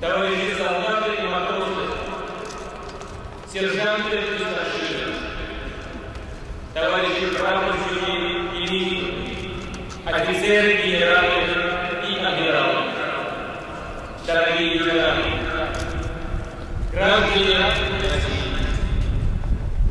товарищи солдаты и матросы, сержанты и старшины, товарищи прапорщики и лейтенанты, офицеры, генералы и адмиралы, дорогие ветераны, граждане России,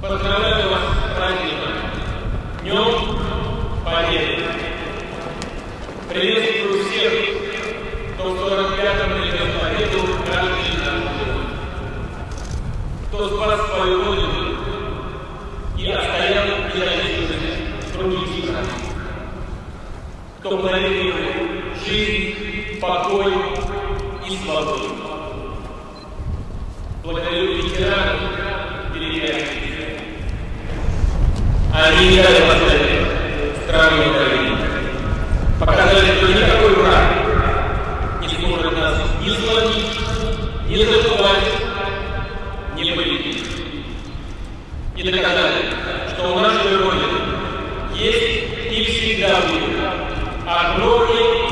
поздравляю вас с праздником, Днем Победы! Приветствую всех, кто в 45-м летом победу граждане России, кто спас свою родину и отстоял независимость других стран, кто подарил жизнь, покой и свободу. Благодарю ветеранов Великой Они не дали поставить страны Украины. Показали, что никакой враг не сможет нас ни сломить, ни забывать, ни победить. И доказали, что у нашей Родины есть и всегда будет огромный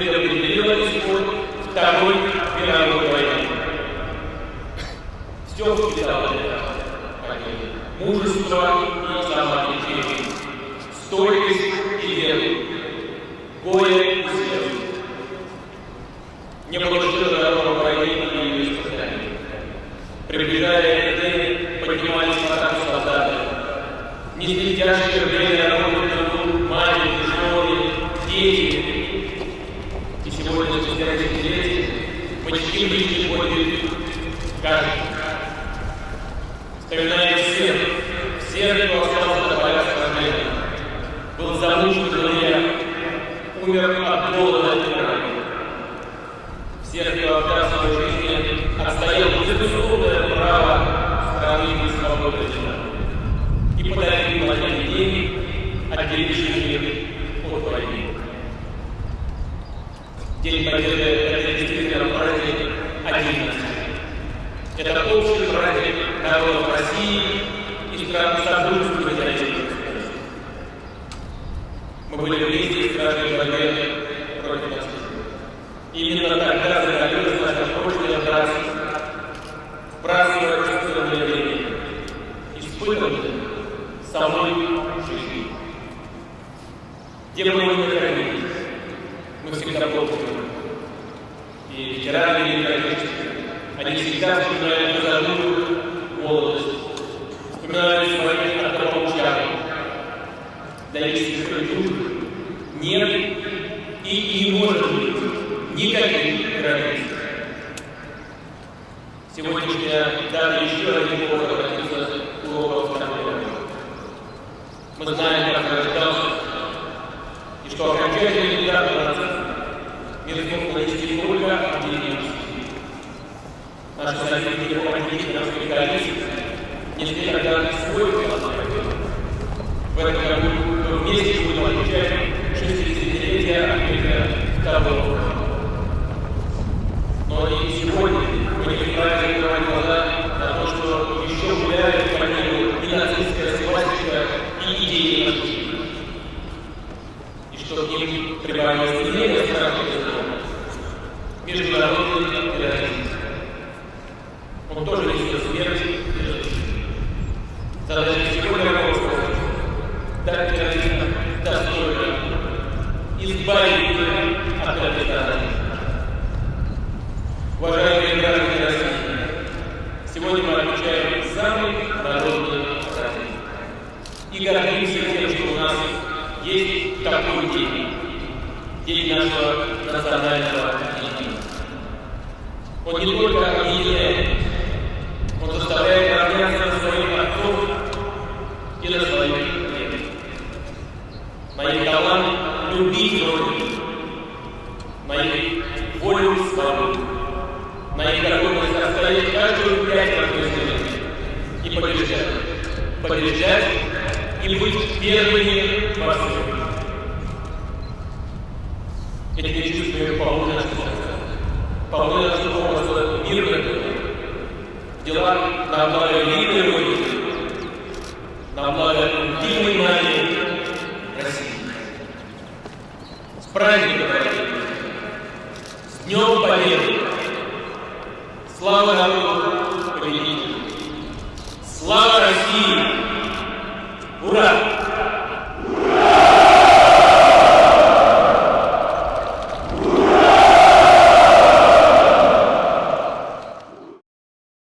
предопределила исход Второй мировой войны. Все впитало это. Мужество и самоотречение, стойкость и веру, горе и слезы. Не было личный подвиг каждый. Всех, всех, кто остался был замучен друзья, умер от голода и раны. Всех, кто отдал свою жизнь, право страны и свободы и подарил денег, отделивших мир от войны. День Победы – это действительно праздник отдельности. Это общий праздник народов России и стран содружества Отечественности. Мы были вместе в страшной борьбе против нацизма. Именно тогда закалилась наша прочная нравственность, праздновать чувственное время, испытанное самой жизнью. Где бы мы ни находились, мы всегда помним. И ветераны Великой Отечественной, они всегда вспоминают незабытую молодость, вспоминают своих однополчан. Для истинных дружб нет и не может быть никаких границ. Сегодняшняя дата еще один повод обратиться к урокам. Мы знаем, Союзники по политической коалиции несли тогда свой вклад в этом году вместе будем отмечать 60-летие открытия второго года. Но и сегодня мы не вправе закрывать глаза то, что еще гуляют по миру и нацистская и идеи нацизма. И что к ним прибавилось не менее. Международный терроризм. Он тоже несет смерть и разрушение. Задача сегодня руководства дать терроризма достойно, избавить от задачи. Уважаемые граждане России, сегодня мы отмечаем самый народный праздник. И гордимся тем, что у нас есть такой день. День нашего национального единства. Он не только объединяет, заставляет равняться своих отцов и на своих предков. Моих талант любить Родину, моих волю свободу. На их готовность отстоять каждую пять земли и побеждать. Побеждать и быть первыми во всем. Этими чувствами полны наши дела на великой Родины, на благо любимой России. С праздником! С Днем Победы! Слава народу победителю! Слава России!